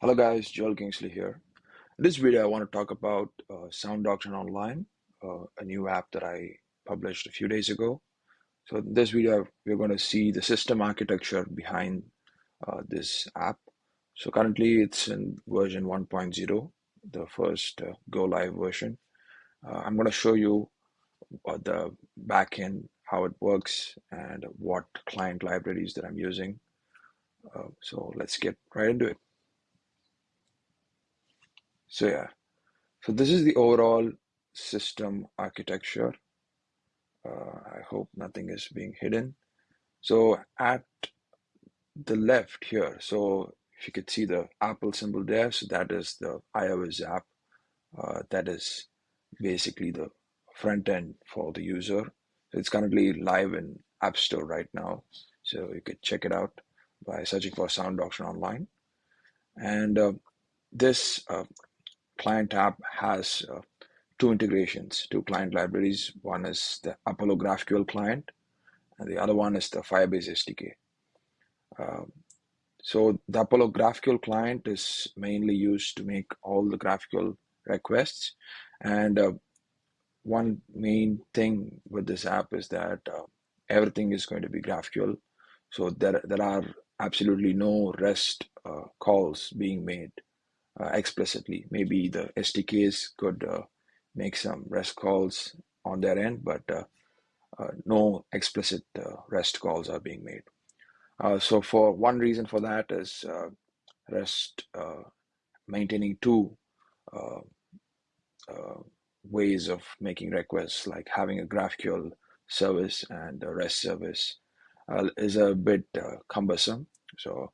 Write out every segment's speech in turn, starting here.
Hello guys, Joel Kingsley here. In this video, I want to talk about uh, Sound Doctrine Online, uh, a new app that I published a few days ago. So in this video, we're going to see the system architecture behind uh, this app. So currently it's in version 1.0, the first uh, go live version. Uh, I'm going to show you uh, the backend, how it works, and what client libraries that I'm using. so let's get right into it. So yeah, so this is the overall system architecture. Uh, I hope nothing is being hidden. So at the left here, so if you could see the Apple symbol there, so that is the iOS app. Uh, that is basically the front end for the user. It's currently live in App Store right now. So you could check it out by searching for Sound Doctrine Online. And uh, this uh, client app has uh, two integrations, two client libraries. One is the Apollo GraphQL client, and the other one is the Firebase SDK. Um, so the Apollo GraphQL client is mainly used to make all the GraphQL requests. And uh, one main thing with this app is that uh, everything is going to be GraphQL. So there, there are absolutely no REST uh, calls being made uh, explicitly. Maybe the SDKs could uh, make some REST calls on their end, but uh, no explicit REST calls are being made. so for one reason for that is REST maintaining two ways of making requests, like having a GraphQL service and a REST service, uh, is a bit uh, cumbersome. So,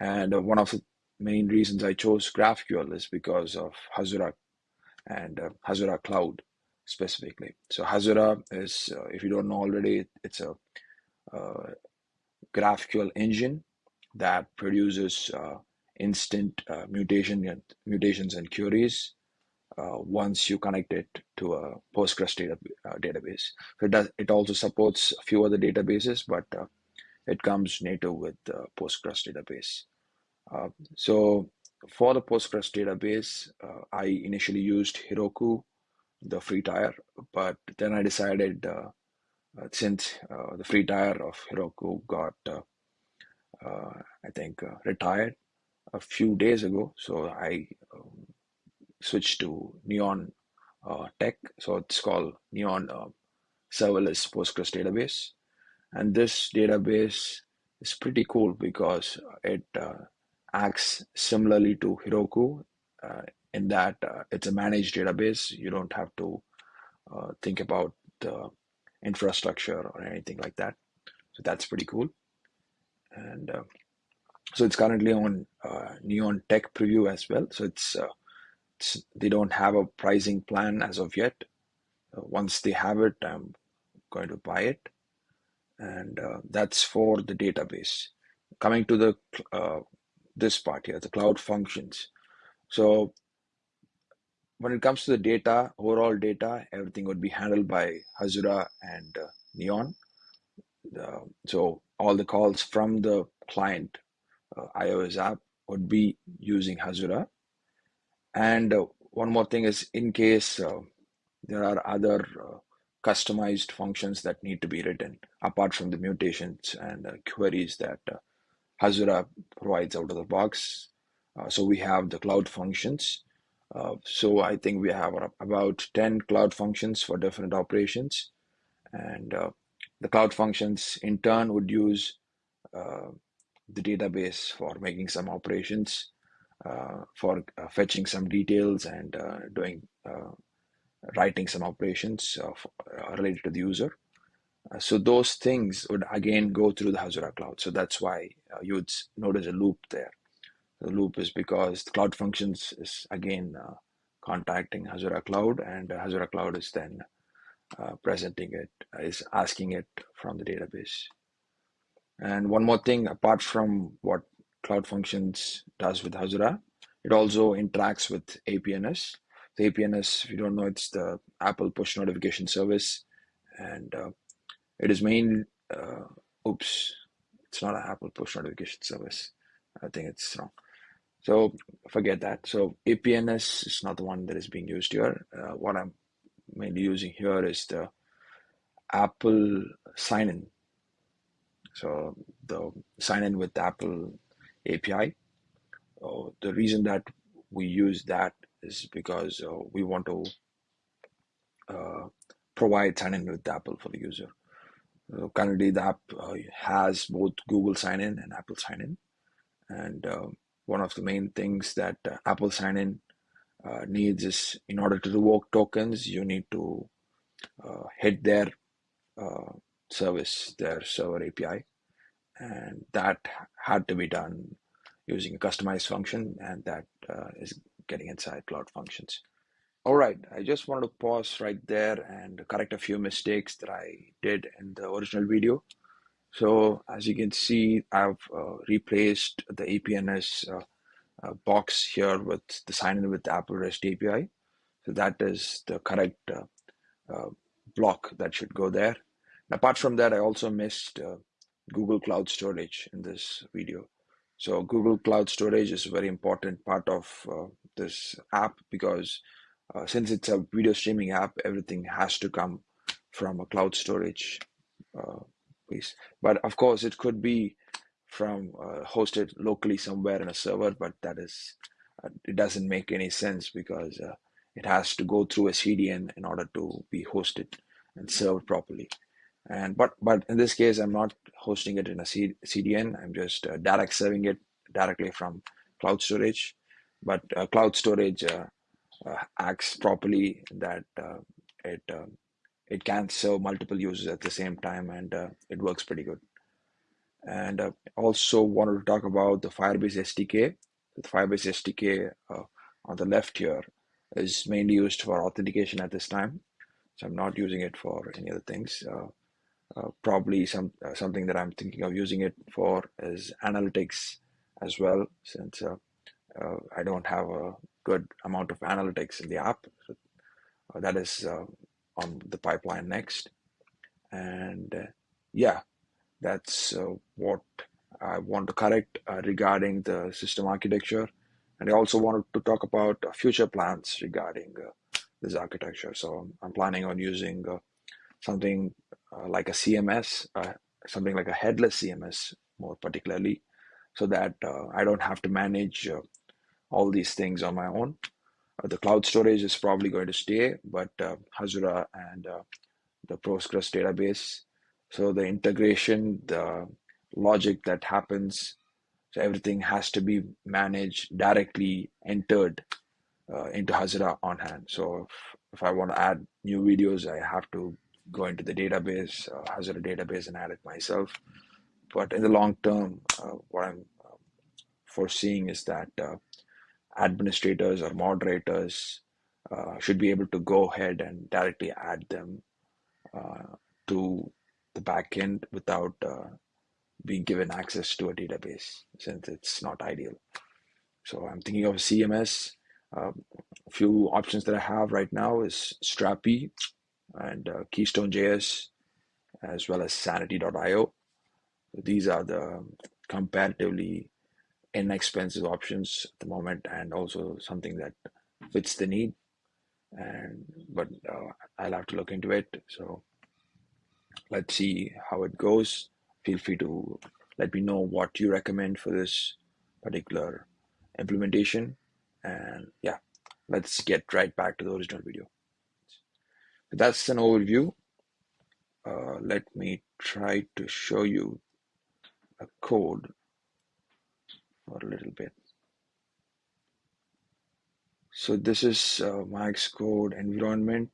and uh, one of the main reasons I chose GraphQL is because of Hasura and uh, Hasura Cloud specifically. So Hasura is, uh, if you don't know already, it's a uh, GraphQL engine that produces uh, instant uh, mutation and mutations and queries uh, once you connect it to a Postgres data, database. So it does. It also supports a few other databases, but it comes native with Postgres database. Uh, so for the Postgres database, uh, I initially used Heroku, the free tier, but then I decided uh, uh since uh, the free tier of Heroku got, I think, retired a few days ago, so I um, switched to Neon Tech. So it's called Neon Serverless Postgres database, and this database is pretty cool because it acts similarly to Heroku uh, in that uh, it's a managed database. You don't have to uh, think about the infrastructure or anything like that. So that's pretty cool. And uh, so it's currently on uh, Neon Tech Preview as well. So it's, uh, it's, they don't have a pricing plan as of yet. once they have it, I'm going to buy it. And that's for the database. Coming to the this part here, the cloud functions. So when it comes to the data, overall data, everything would be handled by Hasura and uh, Neon. Uh, so all the calls from the client uh, iOS app would be using Hasura. And uh, one more thing is in case uh, there are other uh, customized functions that need to be written apart from the mutations and queries that Hasura provides out of the box. Uh, so we have the cloud functions. Uh, so I think we have about 10 cloud functions for different operations. And uh, the cloud functions in turn would use uh, the database for making some operations, uh, for uh, fetching some details and doing writing some operations related to the user. Uh, so those things would again go through the Hasura cloud. So that's why uh, you would notice a loop there. The loop is because the cloud functions is again uh, contacting Hasura cloud and Hasura cloud is then presenting it, is asking it from the database. And one more thing, apart from what cloud functions does with Hasura, it also interacts with APNS. The APNS, if you don't know, it's the Apple push notification service. And uh, it is main, uh, oops, it's not an Apple push notification service. I think it's wrong. So forget that. So APNS is not the one that is being used here. Uh, what I'm mainly using here is the Apple sign-in. So the sign-in with Apple API. Uh, the reason that we use that is because uh, we want to uh, provide sign-in with Apple for the user. Uh, currently, the app uh, has both Google sign-in and Apple sign-in, and uh, one of the main things that uh, Apple sign-in uh, needs is in order to revoke tokens, you need to hit their service, their server API, and that had to be done using a customized function, and that is getting inside Cloud Functions. All right, I just wanted to pause right there and correct a few mistakes that I did in the original video. So as you can see, I've uh, replaced the APNS uh, uh, box here with the sign in with Apple REST API. So that is the correct uh, uh, block that should go there. And apart from that, I also missed uh, Google Cloud Storage in this video. So Google Cloud Storage is a very important part of this app because uh, since it's a video streaming app, everything has to come from a cloud storage uh, piece. But of course, it could be from uh, hosted locally somewhere in a server, but that is uh, it doesn't make any sense because uh, it has to go through a CDN in order to be hosted and served properly. And but but in this case, I'm not hosting it in a C- CDN. I'm just uh, direct serving it directly from cloud storage. But cloud storage acts properly, that uh, it uh, it can serve multiple users at the same time, and it works pretty good. And also wanted to talk about the Firebase SDK. The Firebase SDK on the left here is mainly used for authentication at this time. So I'm not using it for any other things. Uh, uh, probably some uh, something that I'm thinking of using it for is analytics as well, since I don't have a good amount of analytics in the app. So, uh, that is uh, on the pipeline next. And uh, yeah, that's uh, what I want to correct uh, regarding the system architecture. And I also wanted to talk about future plans regarding this architecture. So I'm planning on using something like a CMS, something like a headless CMS more particularly, so that I don't have to manage all these things on my own. Uh, the cloud storage is probably going to stay, but uh, Hasura and uh, the Postgres database. So the integration, the logic that happens, so everything has to be managed directly entered uh, into Hasura on hand. So if, if I want to add new videos, I have to go into the database, uh, Hasura database, and add it myself. But in the long term, uh, what I'm foreseeing is that administrators or moderators uh, should be able to go ahead and directly add them uh, to the backend without uh, being given access to a database since it's not ideal. So I'm thinking of CMS. Um, a few options that I have right now is Strapi and uh, Keystone.js as well as Sanity.io. These are the comparatively inexpensive options at the moment and also something that fits the need. And but uh, I'll have to look into it. So let's see how it goes. Feel free to let me know what you recommend for this particular implementation. And yeah let's get right back to the original video. That's an overview. Uh, let me try to show you a code for a little bit. So this is uh, my Xcode environment.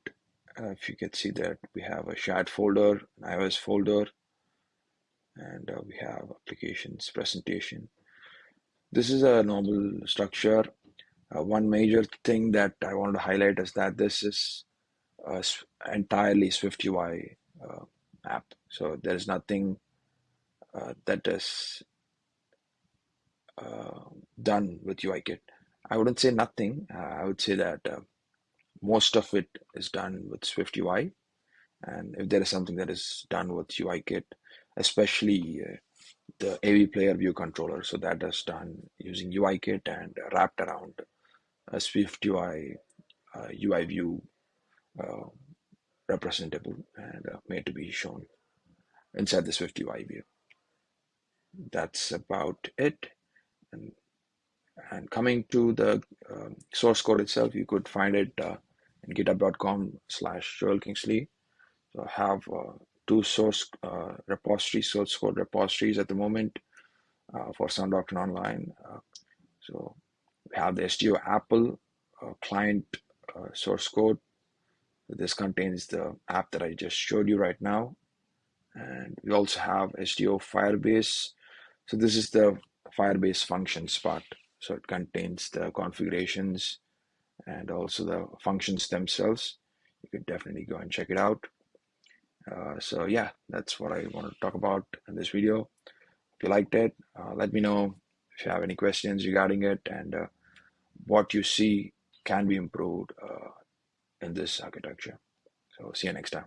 Uh, if you can see that we have a shared folder, an iOS folder, and uh, we have applications presentation. This is a normal structure. Uh, one major thing that I want to highlight is that this is an entirely Swift UI uh, app. So there is nothing uh, that is uh, done with UIKit. I wouldn't say nothing. Uh, I would say that uh, most of it is done with Swift UI. And if there is something that is done with UIKit, especially the AV player view controller. So that is done using UIKit and wrapped around a Swift UI uh, UI view uh, representable and uh, made to be shown inside the Swift UI view. That's about it. And, and coming to the um, source code itself, you could find it uh, in github.com slash Joel Kingsley. So I have uh, two source uh, repositories, source code repositories at the moment uh, for Sound Doctrine Online. Uh, so we have the SDO Apple uh, client uh, source code. This contains the app that I just showed you right now. And we also have SDO Firebase. So this is the Firebase functions part. So it contains the configurations and also the functions themselves. You could definitely go and check it out. Uh, so yeah, that's what I want to talk about in this video. If you liked it, uh, let me know if you have any questions regarding it and uh, what you see can be improved uh, in this architecture. So see you next time.